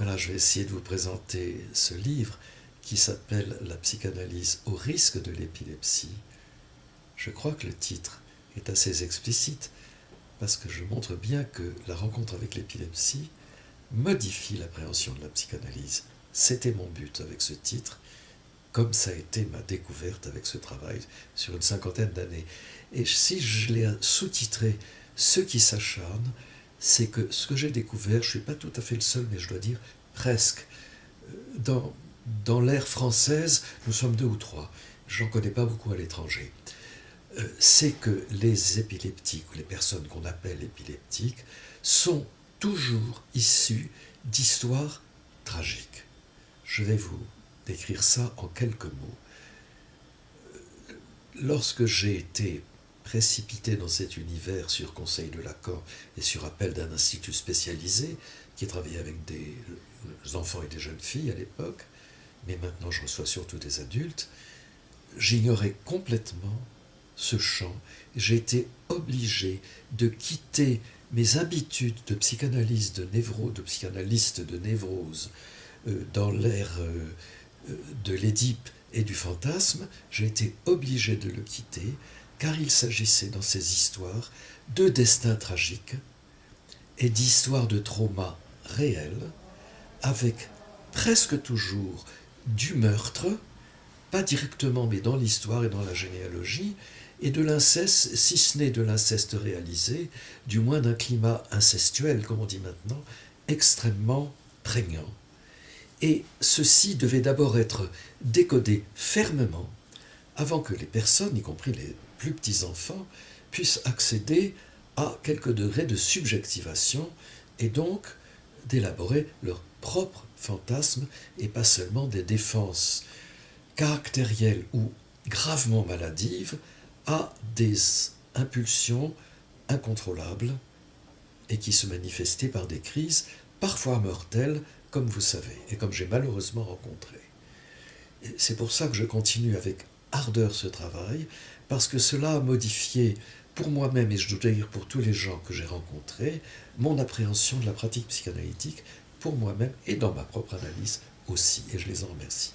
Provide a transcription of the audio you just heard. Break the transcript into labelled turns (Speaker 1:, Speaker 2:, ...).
Speaker 1: Voilà, je vais essayer de vous présenter ce livre qui s'appelle La psychanalyse au risque de l'épilepsie. Je crois que le titre est assez explicite parce que je montre bien que la rencontre avec l'épilepsie modifie l'appréhension de la psychanalyse. C'était mon but avec ce titre, comme ça a été ma découverte avec ce travail sur une cinquantaine d'années. Et si je l'ai sous-titré Ceux qui s'acharnent, c'est que ce que j'ai découvert, je ne suis pas tout à fait le seul, mais je dois dire presque, euh, dans, dans l'ère française, nous sommes deux ou trois, j'en connais pas beaucoup à l'étranger, euh, c'est que les épileptiques, ou les personnes qu'on appelle épileptiques, sont toujours issus d'histoires tragiques. Je vais vous décrire ça en quelques mots. Euh, lorsque j'ai été précipité dans cet univers sur conseil de l'accord et sur appel d'un institut spécialisé qui travaillait avec des enfants et des jeunes filles à l'époque, mais maintenant je reçois surtout des adultes, j'ignorais complètement ce champ. J'ai été obligé de quitter mes habitudes de psychanalyse, de névro, de psychanalyste de névrose euh, dans l'ère euh, euh, de l'Édipe et du fantasme, j'ai été obligé de le quitter car il s'agissait dans ces histoires de destins tragiques et d'histoires de traumas réels, avec presque toujours du meurtre, pas directement mais dans l'histoire et dans la généalogie, et de l'inceste, si ce n'est de l'inceste réalisé, du moins d'un climat incestuel, comme on dit maintenant, extrêmement prégnant. Et ceci devait d'abord être décodé fermement avant que les personnes, y compris les plus petits enfants, puissent accéder à quelques degrés de subjectivation et donc d'élaborer leur propre fantasme et pas seulement des défenses caractérielles ou gravement maladives à des impulsions incontrôlables et qui se manifestaient par des crises parfois mortelles, comme vous savez, et comme j'ai malheureusement rencontré. C'est pour ça que je continue avec ardeur ce travail, parce que cela a modifié pour moi-même, et je dois dire pour tous les gens que j'ai rencontrés, mon appréhension de la pratique psychanalytique pour moi-même et dans ma propre analyse aussi, et je les en remercie.